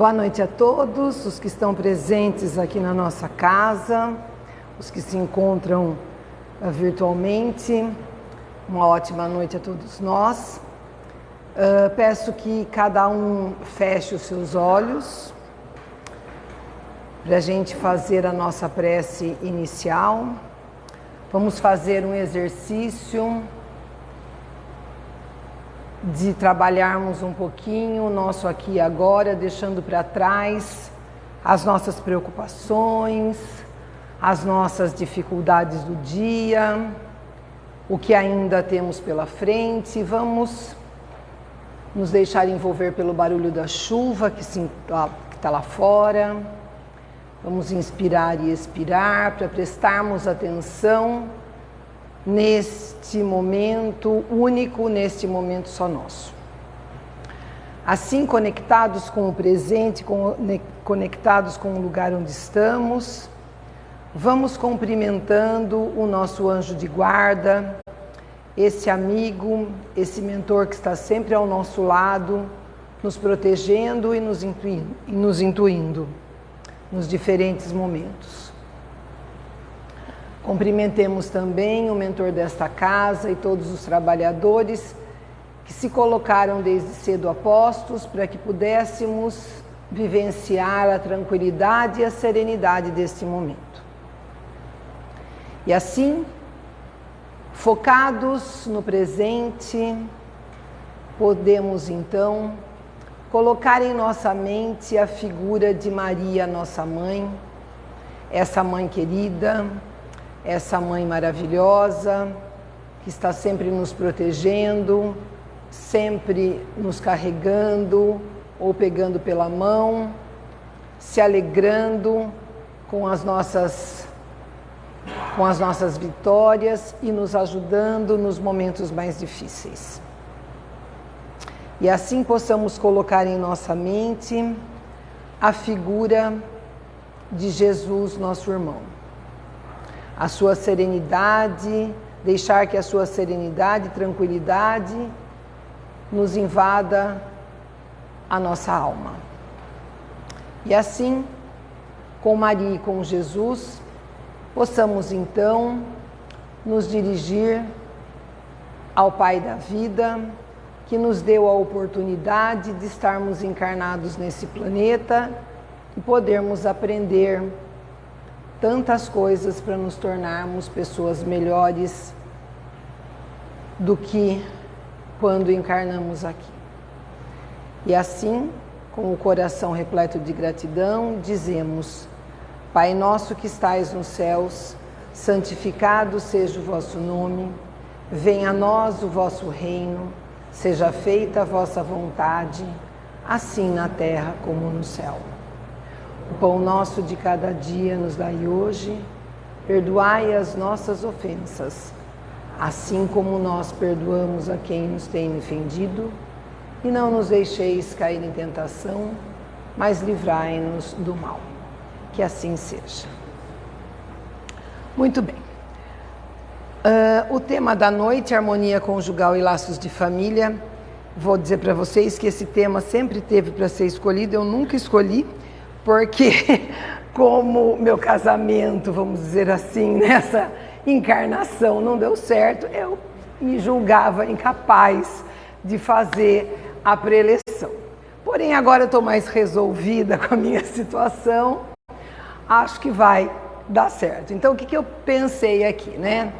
Boa noite a todos, os que estão presentes aqui na nossa casa, os que se encontram uh, virtualmente. Uma ótima noite a todos nós. Uh, peço que cada um feche os seus olhos para a gente fazer a nossa prece inicial. Vamos fazer um exercício de trabalharmos um pouquinho o nosso aqui e agora, deixando para trás as nossas preocupações, as nossas dificuldades do dia, o que ainda temos pela frente. Vamos nos deixar envolver pelo barulho da chuva que está lá fora. Vamos inspirar e expirar para prestarmos atenção neste momento único, neste momento só nosso. Assim, conectados com o presente, conectados com o lugar onde estamos, vamos cumprimentando o nosso anjo de guarda, esse amigo, esse mentor que está sempre ao nosso lado, nos protegendo e nos intuindo, nos intuindo nos diferentes momentos. Cumprimentemos também o mentor desta casa e todos os trabalhadores que se colocaram desde cedo a postos para que pudéssemos vivenciar a tranquilidade e a serenidade deste momento. E assim, focados no presente, podemos então colocar em nossa mente a figura de Maria, nossa mãe, essa mãe querida, essa mãe maravilhosa que está sempre nos protegendo, sempre nos carregando ou pegando pela mão, se alegrando com as nossas com as nossas vitórias e nos ajudando nos momentos mais difíceis. E assim possamos colocar em nossa mente a figura de Jesus, nosso irmão a sua serenidade, deixar que a sua serenidade tranquilidade nos invada a nossa alma. E assim, com Maria e com Jesus, possamos então nos dirigir ao Pai da vida, que nos deu a oportunidade de estarmos encarnados nesse planeta e podermos aprender tantas coisas para nos tornarmos pessoas melhores do que quando encarnamos aqui. E assim, com o coração repleto de gratidão, dizemos: Pai nosso que estais nos céus, santificado seja o vosso nome, venha a nós o vosso reino, seja feita a vossa vontade, assim na terra como no céu. O pão nosso de cada dia nos dai hoje, perdoai as nossas ofensas, assim como nós perdoamos a quem nos tem ofendido, e não nos deixeis cair em tentação, mas livrai-nos do mal. Que assim seja. Muito bem. Uh, o tema da noite, harmonia conjugal e laços de família. Vou dizer para vocês que esse tema sempre teve para ser escolhido, eu nunca escolhi, porque como meu casamento, vamos dizer assim, nessa encarnação não deu certo, eu me julgava incapaz de fazer a preleção. Porém, agora eu estou mais resolvida com a minha situação, acho que vai dar certo. Então, o que, que eu pensei aqui, né?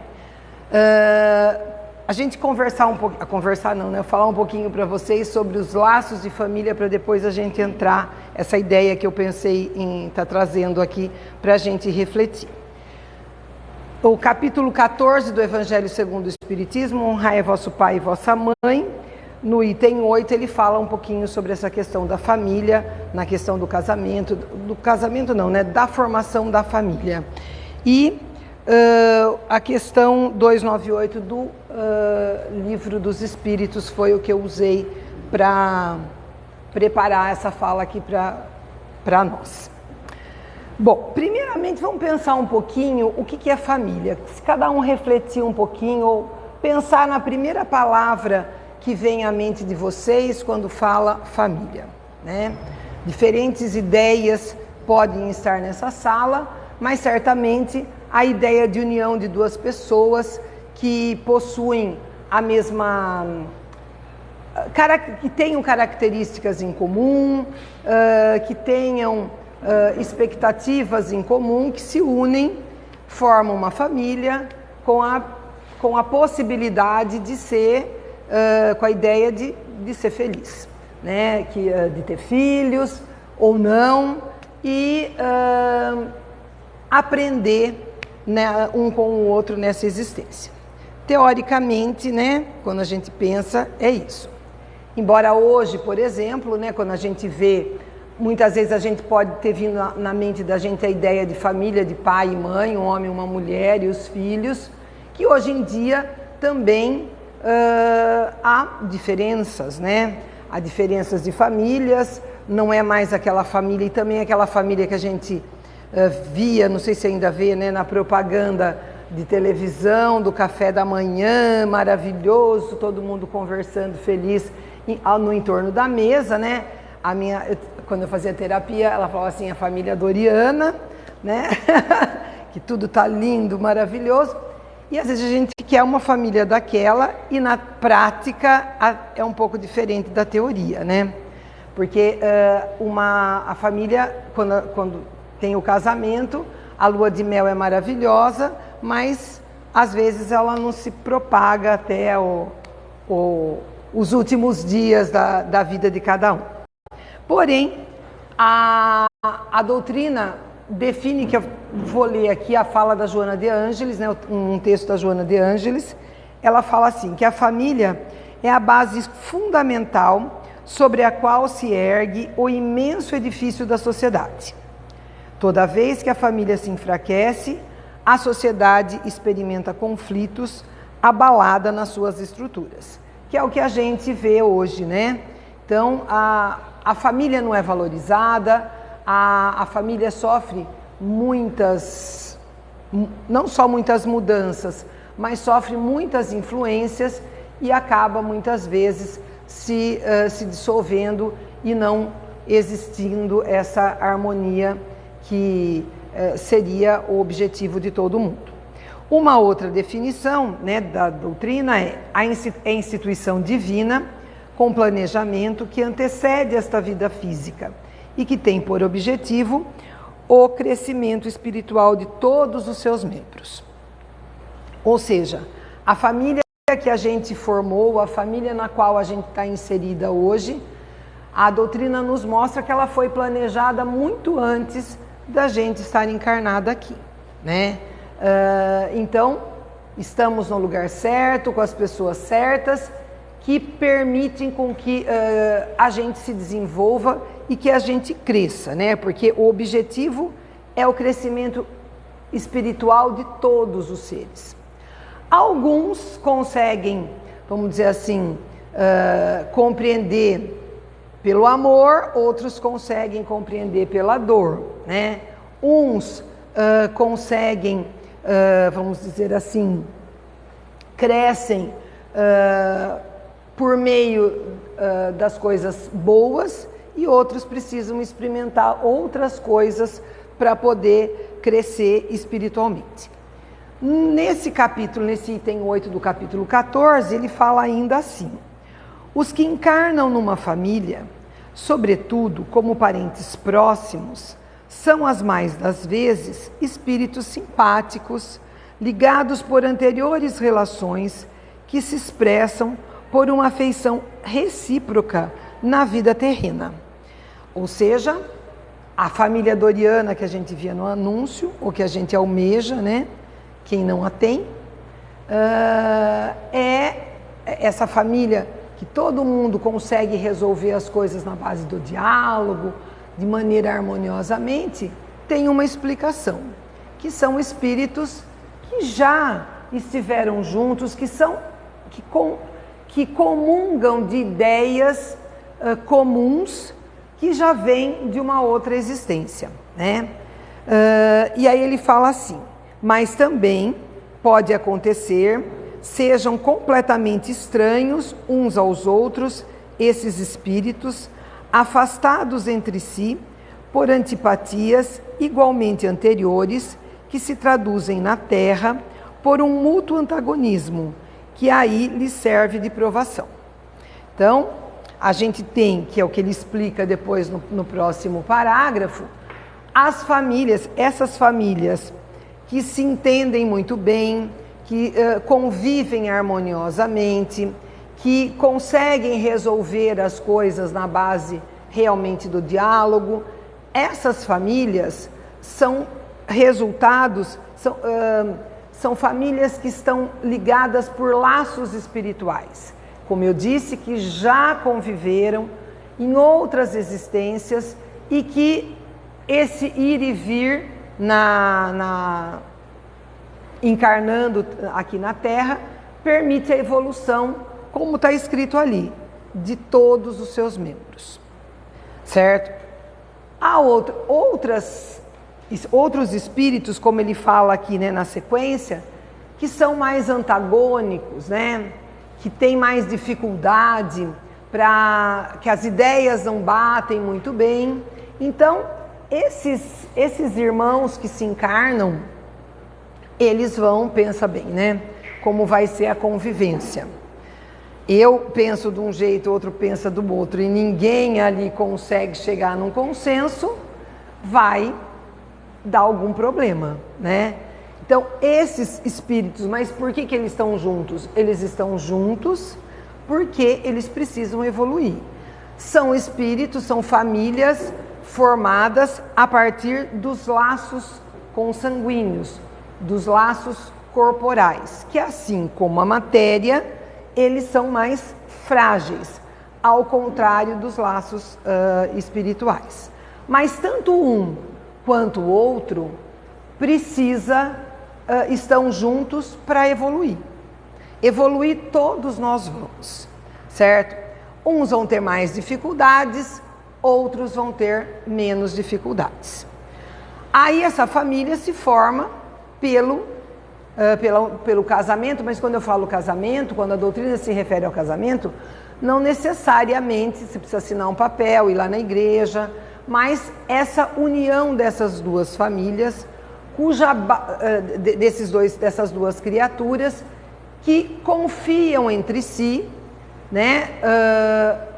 Uh, a gente conversar um pouco, conversar não, né? Falar um pouquinho para vocês sobre os laços de família para depois a gente entrar essa ideia que eu pensei em estar tá trazendo aqui para a gente refletir. O capítulo 14 do Evangelho segundo o Espiritismo, honrai vosso pai e vossa mãe. No item 8 ele fala um pouquinho sobre essa questão da família, na questão do casamento, do casamento não, né, da formação da família. E Uh, a questão 298 do uh, Livro dos Espíritos foi o que eu usei para preparar essa fala aqui para nós. Bom, primeiramente vamos pensar um pouquinho o que, que é família. Se cada um refletir um pouquinho, ou pensar na primeira palavra que vem à mente de vocês quando fala família. Né? Diferentes ideias podem estar nessa sala, mas certamente a ideia de união de duas pessoas que possuem a mesma que tenham características em comum, que tenham expectativas em comum, que se unem, formam uma família com a, com a possibilidade de ser, com a ideia de, de ser feliz, né? que, de ter filhos ou não, e aprender né, um com o outro nessa existência. Teoricamente, né, quando a gente pensa, é isso. Embora hoje, por exemplo, né, quando a gente vê, muitas vezes a gente pode ter vindo na, mente da gente a ideia de família, de pai e mãe, um homem, uma mulher e os filhos, que hoje em dia também uh, há diferenças, né? Há diferenças de famílias, não é mais aquela família e também aquela família que a gente via, não sei se ainda vê, né, na propaganda de televisão, do café da manhã, maravilhoso, todo mundo conversando feliz no entorno da mesa, né? A minha, quando eu fazia terapia, ela falava assim, a família Doriana, né? que tudo tá lindo, maravilhoso. E às vezes a gente quer uma família daquela e na prática é um pouco diferente da teoria, né? Porque uh, uma, a família, quando, quando tem o casamento, a lua de mel é maravilhosa, mas às vezes ela não se propaga até o, o, os últimos dias da, da vida de cada um. Porém, a, a doutrina define, que eu vou ler aqui a fala da Joana de Ângeles, né, um texto da Joana de Ângeles, ela fala assim, que a família é a base fundamental sobre a qual se ergue o imenso edifício da sociedade. Toda vez que a família se enfraquece, a sociedade experimenta conflitos abalada nas suas estruturas, que é o que a gente vê hoje, né? Então, a, a família não é valorizada, a, a família sofre muitas, não só muitas mudanças, mas sofre muitas influências e acaba muitas vezes se, uh, se dissolvendo e não existindo essa harmonia que eh, seria o objetivo de todo mundo. Uma outra definição né, da doutrina é a é instituição divina com planejamento que antecede esta vida física e que tem por objetivo o crescimento espiritual de todos os seus membros. Ou seja, a família que a gente formou, a família na qual a gente está inserida hoje, a doutrina nos mostra que ela foi planejada muito antes da gente estar encarnada aqui, né? Uh, então, estamos no lugar certo, com as pessoas certas, que permitem com que uh, a gente se desenvolva e que a gente cresça, né? Porque o objetivo é o crescimento espiritual de todos os seres. Alguns conseguem, vamos dizer assim, uh, compreender pelo amor, outros conseguem compreender pela dor, né? Uns uh, conseguem, uh, vamos dizer assim, crescem uh, por meio das coisas boas e outros precisam experimentar outras coisas para poder crescer espiritualmente. Nesse capítulo, nesse item 8 do capítulo 14, ele fala ainda assim: os que encarnam numa família, sobretudo como parentes próximos, são as mais das vezes espíritos simpáticos, ligados por anteriores relações que se expressam por uma afeição recíproca na vida terrena. Ou seja, a família doriana que a gente via no anúncio, ou que a gente almeja, né? Quem não a tem, uh, é essa família que todo mundo consegue resolver as coisas na base do diálogo, de maneira harmoniosamente, tem uma explicação, que são espíritos que já estiveram juntos, que são que, com, que comungam de ideias uh, comuns que já vêm de uma outra existência, né? Uh, e aí ele fala assim, mas também pode acontecer sejam completamente estranhos uns aos outros esses espíritos, afastados entre si por antipatias igualmente anteriores que se traduzem na terra por um mútuo antagonismo, que aí lhe serve de provação. Então, a gente tem, que é o que ele explica depois no, no próximo parágrafo, as famílias, essas famílias que se entendem muito bem, que uh, convivem harmoniosamente, que conseguem resolver as coisas na base realmente do diálogo. Essas famílias são resultados, são, uh, são famílias que estão ligadas por laços espirituais. Como eu disse, que já conviveram em outras existências e que esse ir e vir na, na, encarnando aqui na Terra permite a evolução, como está escrito ali, de todos os seus membros. Certo? Há outras, outros espíritos, como ele fala aqui né, na sequência, que são mais antagônicos, né? que têm mais dificuldade, para que as ideias não batem muito bem. Então, esses, esses irmãos que se encarnam, eles vão, pensa bem, né? Como vai ser a convivência. Eu penso de um jeito, outro pensa do outro, e ninguém ali consegue chegar num consenso, vai dar algum problema, né? Então, esses espíritos, mas por que, que eles estão juntos? Eles estão juntos porque eles precisam evoluir. São espíritos, são famílias formadas a partir dos laços consanguíneos, dos laços corporais, que assim como a matéria, eles são mais frágeis, ao contrário dos laços uh, espirituais. Mas tanto um quanto o outro precisa, uh, estão juntos para evoluir. Evoluir todos nós vamos, certo? Uns vão ter mais dificuldades, outros vão ter menos dificuldades. Aí essa família se forma pelo, uh, pelo, pelo casamento, mas quando eu falo casamento, quando a doutrina se refere ao casamento, não necessariamente se precisa assinar um papel, ir lá na igreja, mas essa união dessas duas famílias, cuja, uh, desses dois, dessas duas criaturas, que confiam entre si, né? Uh,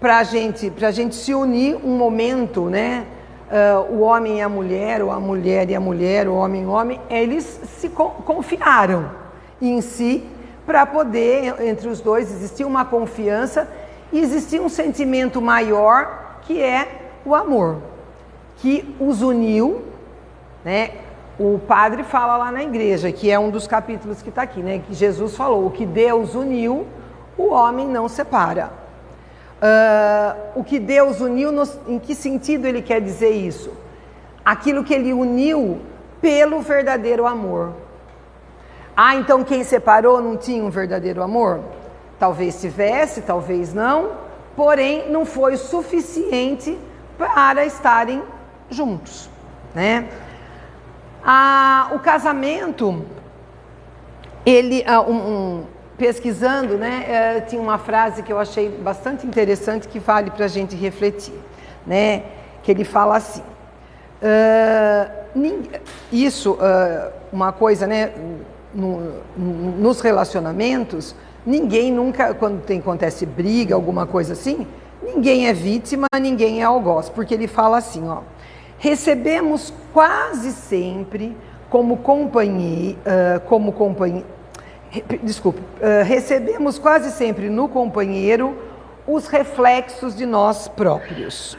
para a gente, a gente se unir um momento, né? Uh, o homem e a mulher, ou a mulher e a mulher, o homem e o homem, eles se confiaram em si para poder, entre os dois, existir uma confiança e existir um sentimento maior que é o amor, que os uniu, né? O padre fala lá na igreja, que é um dos capítulos que está aqui, né? Que Jesus falou: o que Deus uniu, o homem não separa. Uh, o que Deus uniu, nos, em que sentido ele quer dizer isso? Aquilo que ele uniu pelo verdadeiro amor. Ah, então quem separou não tinha um verdadeiro amor? Talvez tivesse, talvez não, porém não foi suficiente para estarem juntos, né? Ah, o casamento, ele, ah, um, um pesquisando, né, é, tinha uma frase que eu achei bastante interessante que vale para a gente refletir, né, que ele fala assim, uh, isso, uh, uma coisa, né, no, no, nos relacionamentos, ninguém nunca, quando tem, acontece briga, alguma coisa assim, ninguém é vítima, ninguém é algoz, porque ele fala assim, ó, recebemos quase sempre como companhia, uh, como companhia, desculpe, uh, recebemos quase sempre no companheiro os reflexos de nós próprios.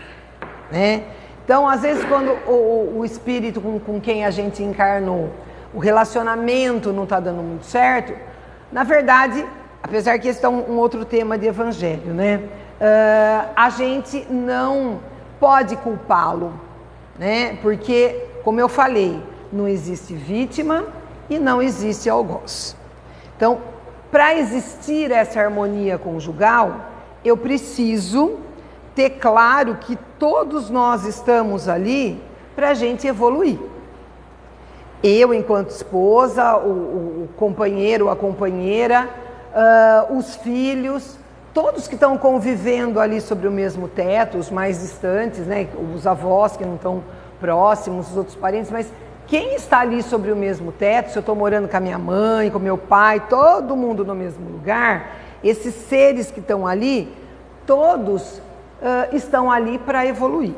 Né? Então, às vezes, quando o, o espírito com, com, quem a gente encarnou, o relacionamento não está dando muito certo, na verdade, apesar que esse é um, um outro tema de evangelho, né? Uh, a gente não pode culpá-lo, né? Porque, como eu falei, não existe vítima e não existe algoz. Então, para existir essa harmonia conjugal, eu preciso ter claro que todos nós estamos ali para a gente evoluir. Eu, enquanto esposa, o, o companheiro, a companheira, uh, os filhos, todos que estão convivendo ali sobre o mesmo teto, os mais distantes, né, os avós que não estão próximos, os outros parentes, mas quem está ali sobre o mesmo teto, se eu estou morando com a minha mãe, com meu pai, todo mundo no mesmo lugar, esses seres que estão ali, todos uh, estão ali para evoluir.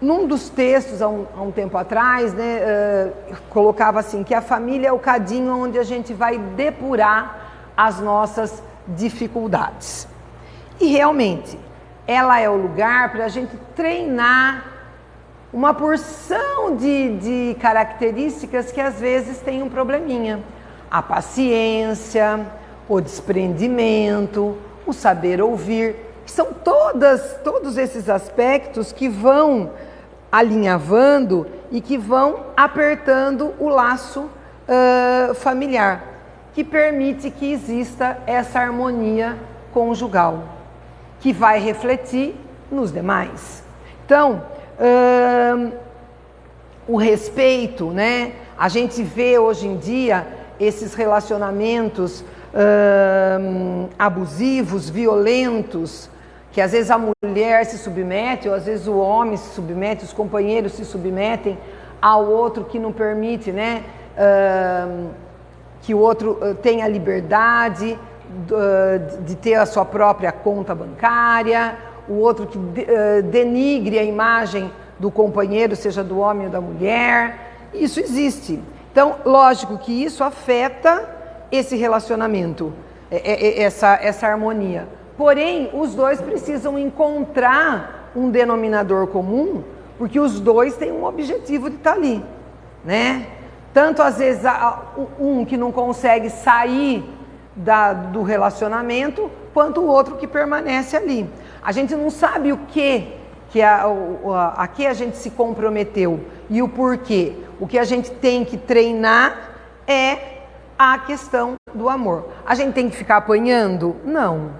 Num dos textos, há um, há um tempo atrás, né, uh, colocava assim, que a família é o cadinho onde a gente vai depurar as nossas dificuldades. E realmente, ela é o lugar para a gente treinar uma porção de, de características que às vezes tem um probleminha. A paciência, o desprendimento, o saber ouvir, são todas, todos esses aspectos que vão alinhavando e que vão apertando o laço uh, familiar que permite que exista essa harmonia conjugal, que vai refletir nos demais. Então, o respeito, né? A gente vê hoje em dia esses relacionamentos hum, abusivos, violentos, que às vezes a mulher se submete, ou às vezes o homem se submete, os companheiros se submetem ao outro que não permite, né? Hum, que o outro uh, tenha liberdade uh, de ter a sua própria conta bancária, o outro que de, uh, denigre a imagem do companheiro, seja do homem ou da mulher. Isso existe. Então, lógico que isso afeta esse relacionamento, essa, essa harmonia. Porém, os dois precisam encontrar um denominador comum, porque os dois têm um objetivo de estar ali, né? Tanto às vezes um que não consegue sair da, do relacionamento, quanto o outro que permanece ali. A gente não sabe o que, que a, a, a que a gente se comprometeu e o porquê. O que a gente tem que treinar é a questão do amor. A gente tem que ficar apanhando? Não.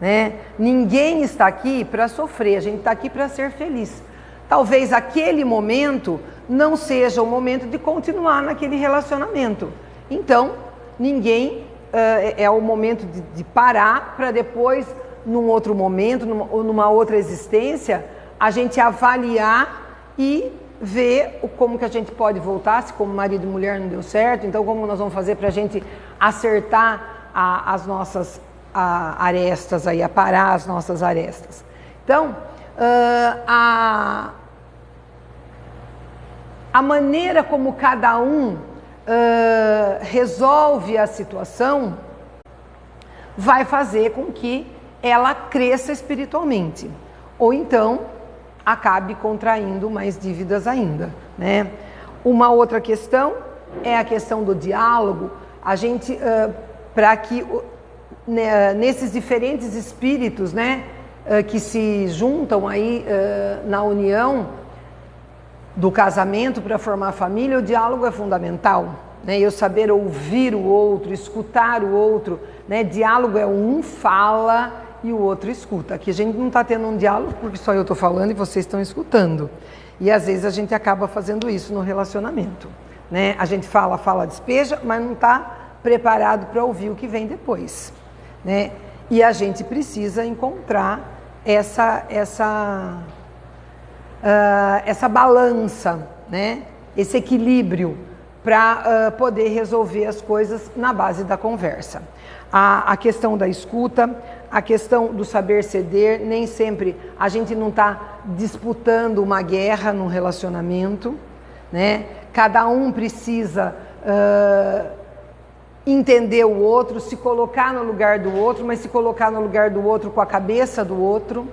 Né? Ninguém está aqui para sofrer, a gente está aqui para ser feliz. Talvez aquele momento não seja o momento de continuar naquele relacionamento. Então, ninguém uh, é o momento de, de parar para depois, num outro momento numa, ou numa outra existência, a gente avaliar e ver o, como que a gente pode voltar, se como marido e mulher não deu certo, então como nós vamos fazer para a gente acertar a, as nossas a, arestas aí, aparar as nossas arestas. Então, uh, a, a maneira como cada um uh, resolve a situação vai fazer com que ela cresça espiritualmente. Ou então acabe contraindo mais dívidas ainda. Né? Uma outra questão é a questão do diálogo. A gente, uh, para que uh, nesses diferentes espíritos né, uh, que se juntam aí na união, do casamento para formar família, o diálogo é fundamental. Né? Eu saber ouvir o outro, escutar o outro. Né? Diálogo é um fala e o outro escuta. Aqui a gente não está tendo um diálogo porque só eu estou falando e vocês estão escutando. E às vezes a gente acaba fazendo isso no relacionamento. Né? A gente fala, fala, despeja, mas não está preparado para ouvir o que vem depois. Né? E a gente precisa encontrar essa, essa uh, essa balança, né? esse equilíbrio para uh, poder resolver as coisas na base da conversa. A, a, questão da escuta, a questão do saber ceder, nem sempre a gente não está disputando uma guerra num relacionamento, né? Cada um precisa uh, entender o outro, se colocar no lugar do outro, mas se colocar no lugar do outro com a cabeça do outro,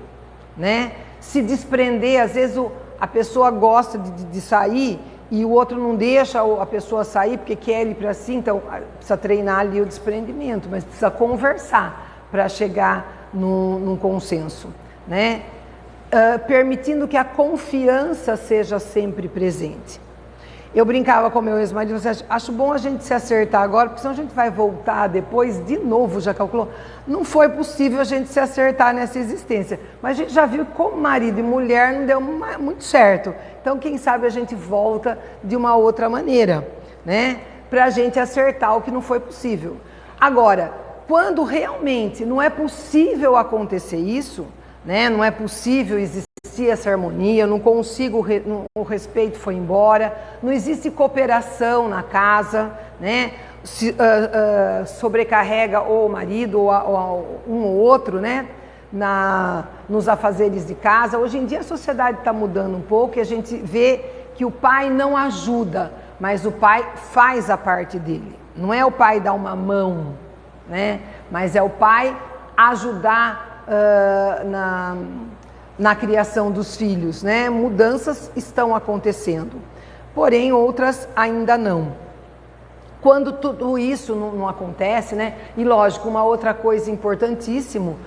né? se desprender. Às vezes o, a pessoa gosta de, de, sair e o outro não deixa a pessoa sair porque quer ele para si, então precisa treinar ali o desprendimento, mas precisa conversar para chegar num, num, consenso, né? Uh, permitindo que a confiança seja sempre presente. Eu brincava com meu ex-marido, você acho bom a gente se acertar agora, porque senão a gente vai voltar depois de novo, já calculou. Não foi possível a gente se acertar nessa existência. Mas a gente já viu como marido e mulher não deu muito certo. Então, quem sabe a gente volta de uma outra maneira, né? Para a gente acertar o que não foi possível. Agora, quando realmente não é possível acontecer isso, né? não é possível existir essa harmonia, não consigo, o respeito foi embora, não existe cooperação na casa, né? Se, uh, uh, sobrecarrega ou o marido ou, a, ou um ou outro, né? Na, nos afazeres de casa. Hoje em dia a sociedade está mudando um pouco e a gente vê que o pai não ajuda, mas o pai faz a parte dele. Não é o pai dar uma mão, né? Mas é o pai ajudar uh, na, na criação dos filhos, né? Mudanças estão acontecendo, porém outras ainda não. Quando tudo isso não, não acontece, né? E lógico, uma outra coisa importantíssimo,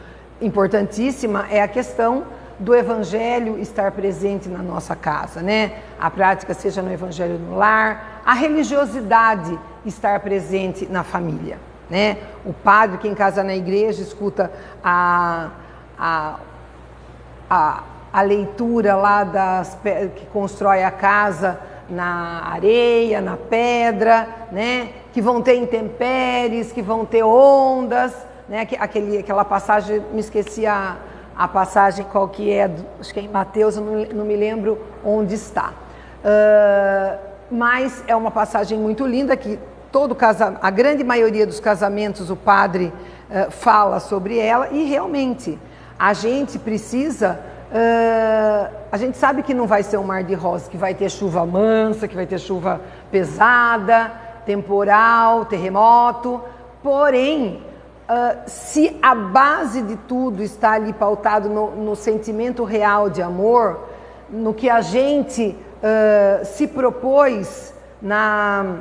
importantíssima é a questão do evangelho estar presente na nossa casa, né? A prática seja no evangelho no lar, a religiosidade estar presente na família, né? O padre que em casa na igreja escuta a, a, a, a leitura lá das que constrói a casa na areia, na pedra, né? Que vão ter intempéries, que vão ter ondas, né? Aquele, aquela passagem, me esqueci a a passagem qual que é, acho que é em Mateus, eu não, não me lembro onde está. Uh, mas é uma passagem muito linda que todo casa, a grande maioria dos casamentos o padre uh, fala sobre ela e realmente a gente precisa uh, a gente sabe que não vai ser um mar de rosas, que vai ter chuva mansa, que vai ter chuva pesada, temporal, terremoto, porém Uh, se a base de tudo está ali pautado no, no sentimento real de amor, no que a gente uh, se propôs na,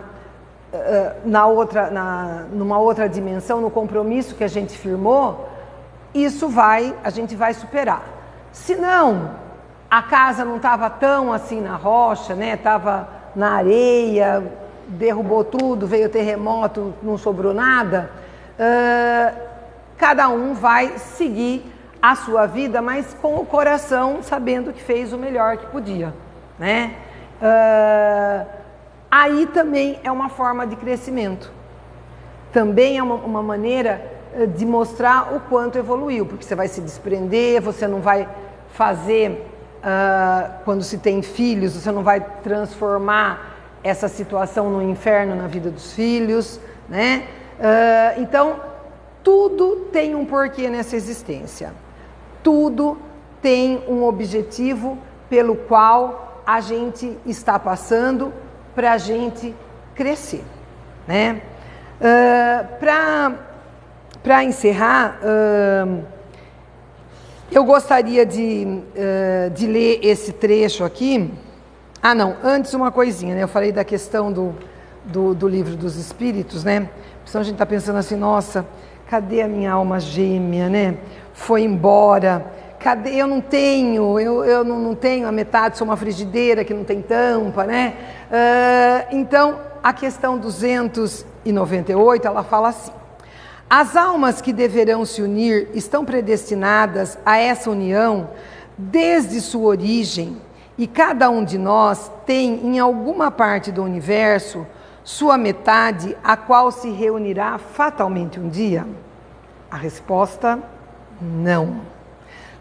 na outra, na, numa outra dimensão, no compromisso que a gente firmou, isso vai, a gente vai superar. Se não, a casa não estava tão assim na rocha, né? Estava na areia, derrubou tudo, veio terremoto, não sobrou nada uh, cada um vai seguir a sua vida, mas com o coração sabendo que fez o melhor que podia, né? Uh, aí também é uma forma de crescimento. Também é uma, uma maneira de mostrar o quanto evoluiu, porque você vai se desprender, você não vai fazer, uh, quando se tem filhos, você não vai transformar essa situação no inferno na vida dos filhos, né? Uh, então, tudo tem um porquê nessa existência. Tudo tem um objetivo pelo qual a gente está passando para a gente crescer. Né? Uh, para encerrar, uh, eu gostaria de, uh, de ler esse trecho aqui. Ah, não, antes uma coisinha, né? Eu falei da questão do, do, do livro dos Espíritos, né? Senão a gente está pensando assim, nossa, cadê a minha alma gêmea, né? Foi embora. Cadê? Eu não tenho, eu, eu não, não tenho a metade, sou uma frigideira que não tem tampa, né? Uh, então, a questão 298, ela fala assim. As almas que deverão se unir estão predestinadas a essa união desde sua origem, e cada um de nós tem, em alguma parte do universo, sua metade, a qual se reunirá fatalmente um dia? A resposta: não.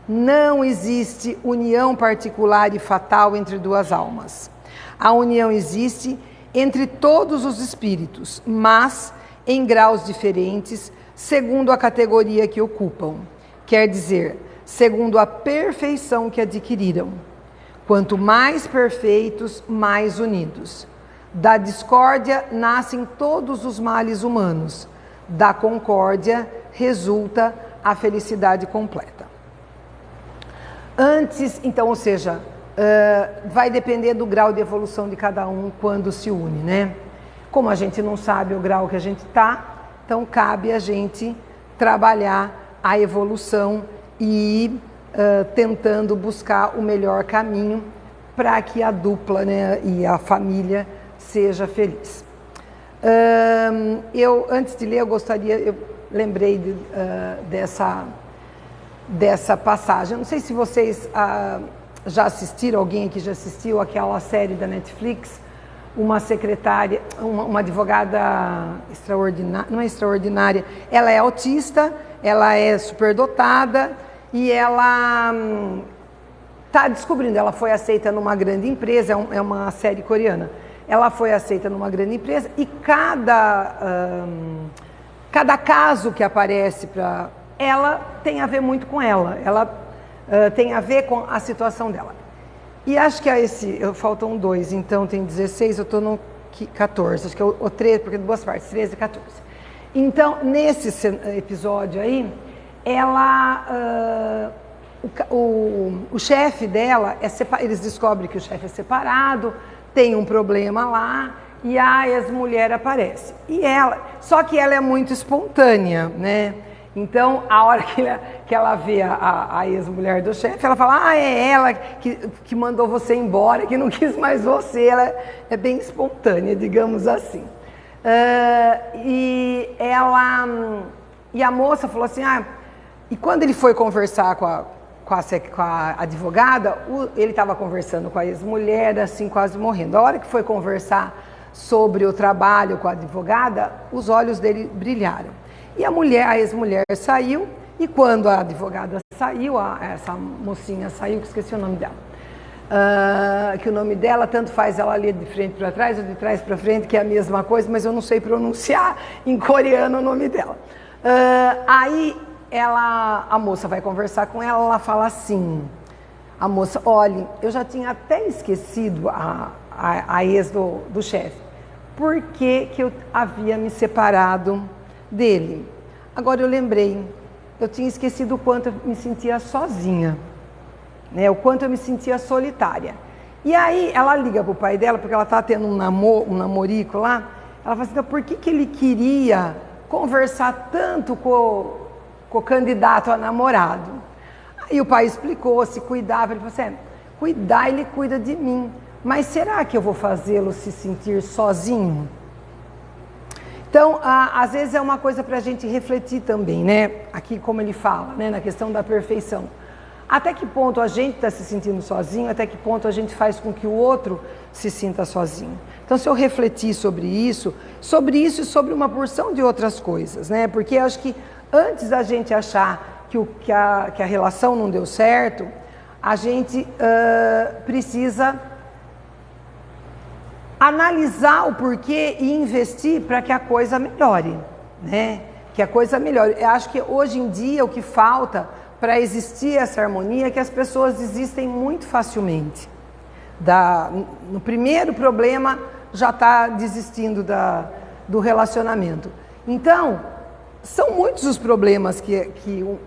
Não existe união particular e fatal entre duas almas. A união existe entre todos os espíritos, mas em graus diferentes, segundo a categoria que ocupam. Quer dizer, segundo a perfeição que adquiriram. Quanto mais perfeitos, mais unidos. Da discórdia nascem todos os males humanos. Da concórdia resulta a felicidade completa. Antes, então, ou seja, uh, vai depender do grau de evolução de cada um quando se une, né? Como a gente não sabe o grau que a gente está, então cabe a gente trabalhar a evolução e uh, tentando buscar o melhor caminho para que a dupla né, e a família seja feliz. Eu, antes de ler, eu gostaria, eu lembrei de, uh, dessa, dessa passagem. Eu não sei se vocês já assistiram, alguém aqui já assistiu aquela série da Netflix, uma secretária, uma, uma advogada extraordinária, não é extraordinária, ela é autista, ela é superdotada e ela está hum, descobrindo, ela foi aceita numa grande empresa, é, um, é, uma série coreana, ela foi aceita numa grande empresa e cada, hum, cada caso que aparece para ela tem a ver muito com ela, ela uh, tem a ver com a situação dela. E acho que a esse, faltam dois, então tem 16, eu estou no 14, acho que é o, o 13, porque é duas partes, 13 e 14. Então, nesse episódio aí, ela. Uh, o, o, o chefe dela, é eles descobrem que o chefe é separado, tem um problema lá, e a ex-mulher aparece. E ela, só que ela é muito espontânea, né? Então, a hora que ela, que ela vê a, a ex-mulher do chefe, ela fala: Ah, é ela que, que mandou você embora, que não quis mais você. Ela é bem espontânea, digamos assim. Uh, e ela. E a moça falou assim: Ah, e quando ele foi conversar com a, com a, com a advogada, o, ele estava conversando com a ex-mulher, assim, quase morrendo. A hora que foi conversar sobre o trabalho com a advogada, os olhos dele brilharam. E a mulher, a ex-mulher saiu, e quando a advogada saiu, a, essa mocinha saiu, que esqueci o nome dela, uh, que o nome dela tanto faz ela ler de frente para trás ou de trás para frente, que é a mesma coisa, mas eu não sei pronunciar em coreano o nome dela. Uh, aí ela, a moça vai conversar com ela, ela fala assim, a moça, olhe, eu já tinha até esquecido a, a, a ex do, do chefe, por que, que eu havia me separado dele. Agora eu lembrei, eu tinha esquecido o quanto eu me sentia sozinha, né? o quanto eu me sentia solitária. E aí ela liga para o pai dela, porque ela está tendo um, namor, um namorico lá, ela fala assim, então, por que, que ele queria conversar tanto com, com o candidato a namorado? Aí o pai explicou, se cuidava, ele falou assim, é, cuidar ele cuida de mim, mas será que eu vou fazê-lo se sentir sozinho? Então, às vezes é uma coisa para a gente refletir também, né? Aqui como ele fala, né? Na questão da perfeição. Até que ponto a gente está se sentindo sozinho, até que ponto a gente faz com que o outro se sinta sozinho. Então, se eu refletir sobre isso, sobre isso e sobre uma porção de outras coisas, né? Porque acho que antes da gente achar que, o, que, a, que a relação não deu certo, a gente uh, precisa analisar o porquê e investir para que a coisa melhore, né? Que a coisa melhore. Eu acho que hoje em dia o que falta para existir essa harmonia é que as pessoas desistem muito facilmente. Da, no primeiro problema já está desistindo da, do relacionamento. Então, são muitos os problemas que, que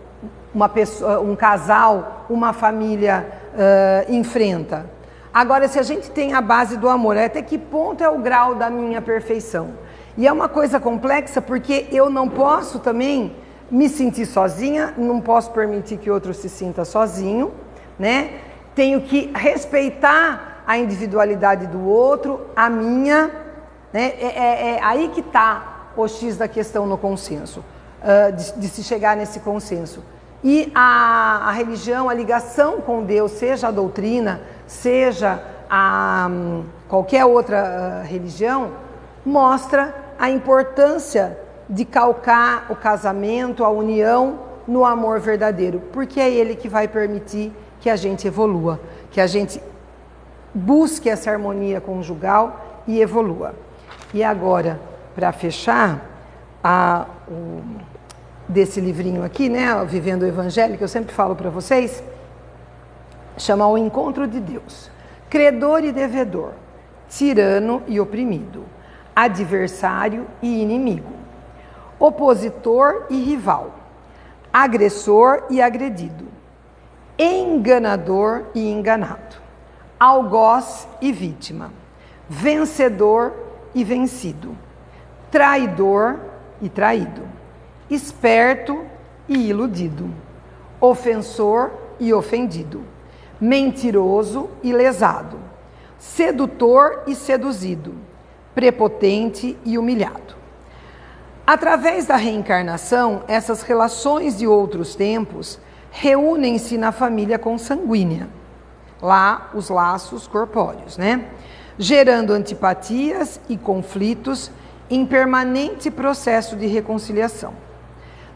uma pessoa, um casal, uma família uh, enfrenta. Agora, se a gente tem a base do amor, até que ponto é o grau da minha perfeição? E é uma coisa complexa porque eu não posso também me sentir sozinha, não posso permitir que outro se sinta sozinho, né? Tenho que respeitar a individualidade do outro, a minha, né? É, é, é aí que está o X da questão no consenso, uh, de, de se chegar nesse consenso. E a, a religião, a ligação com Deus, seja a doutrina, seja a qualquer outra uh, religião, mostra a importância de calcar o casamento, a união no amor verdadeiro, porque é ele que vai permitir que a gente evolua, que a gente busque essa harmonia conjugal e evolua. E agora, para fechar, a, o, desse livrinho aqui, né, Vivendo o Evangelho, que eu sempre falo para vocês, chama o encontro de Deus. Credor e devedor, tirano e oprimido, adversário e inimigo, opositor e rival, agressor e agredido, enganador e enganado, algoz e vítima, vencedor e vencido, traidor e traído, esperto e iludido, ofensor e ofendido mentiroso e lesado, sedutor e seduzido, prepotente e humilhado. Através da reencarnação, essas relações de outros tempos reúnem-se na família consanguínea, lá os laços corpóreos, né? gerando antipatias e conflitos em permanente processo de reconciliação.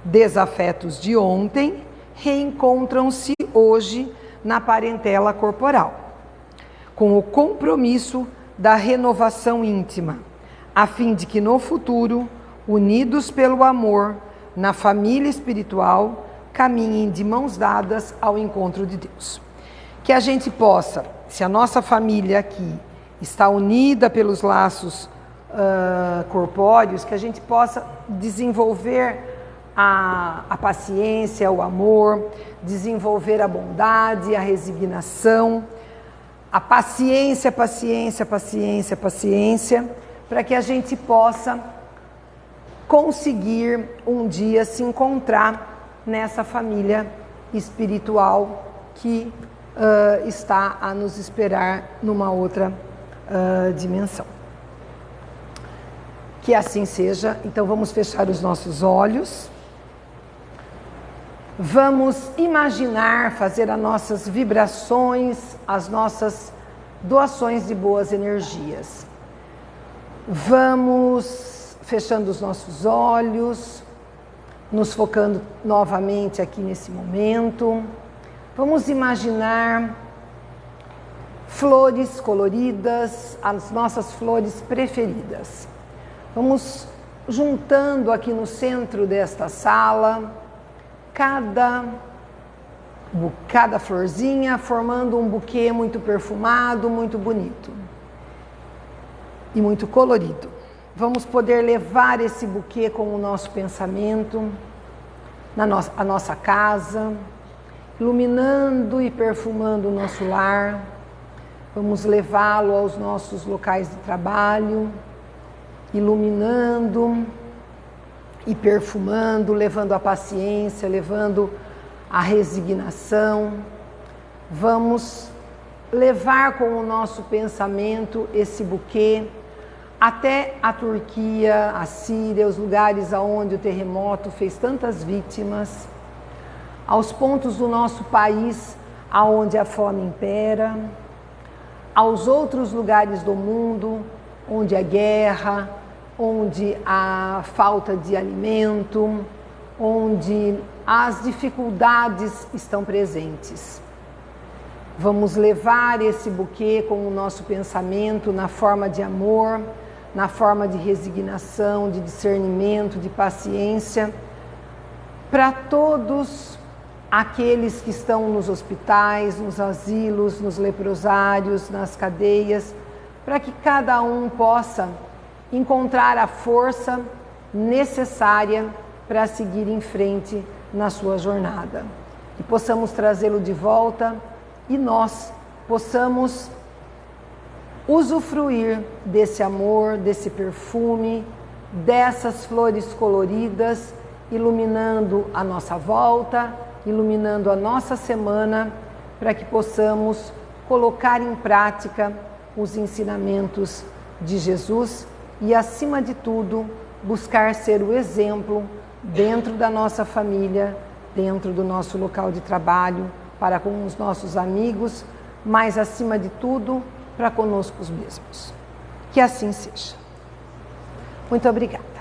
Desafetos de ontem reencontram-se hoje na parentela corporal, com o compromisso da renovação íntima, a fim de que no futuro, unidos pelo amor, na família espiritual, caminhem de mãos dadas ao encontro de Deus. Que a gente possa, se a nossa família aqui está unida pelos laços uh, corpóreos, que a gente possa desenvolver a, a paciência, o amor, desenvolver a bondade, a resignação, a paciência, paciência, paciência, paciência, para que a gente possa conseguir um dia se encontrar nessa família espiritual que uh, está a nos esperar numa outra uh, dimensão. Que assim seja. Então vamos fechar os nossos olhos. Vamos imaginar fazer as nossas vibrações, as nossas doações de boas energias. Vamos fechando os nossos olhos, nos focando novamente aqui nesse momento. Vamos imaginar flores coloridas, as nossas flores preferidas. Vamos juntando aqui no centro desta sala cada cada florzinha formando um buquê muito perfumado, muito bonito e muito colorido. Vamos poder levar esse buquê com o nosso pensamento na nossa, a nossa casa, iluminando e perfumando o nosso lar Vamos levá-lo aos nossos locais de trabalho, iluminando e perfumando, levando a paciência, levando a resignação. Vamos levar com o nosso pensamento esse buquê até a Turquia, a Síria, os lugares aonde o terremoto fez tantas vítimas, aos pontos do nosso país aonde a fome impera aos outros lugares do mundo onde há guerra, onde há falta de alimento, onde as dificuldades estão presentes. Vamos levar esse buquê com o nosso pensamento na forma de amor, na forma de resignação, de discernimento, de paciência, para todos aqueles que estão nos hospitais, nos asilos, nos leprosários, nas cadeias, para que cada um possa encontrar a força necessária para seguir em frente na sua jornada. Que possamos trazê-lo de volta e nós possamos usufruir desse amor, desse perfume, dessas flores coloridas, iluminando a nossa volta iluminando a nossa semana para que possamos colocar em prática os ensinamentos de Jesus e, acima de tudo, buscar ser o exemplo dentro da nossa família, dentro do nosso local de trabalho, para com os nossos amigos, mas, acima de tudo, para conosco mesmos. Que assim seja. Muito obrigada.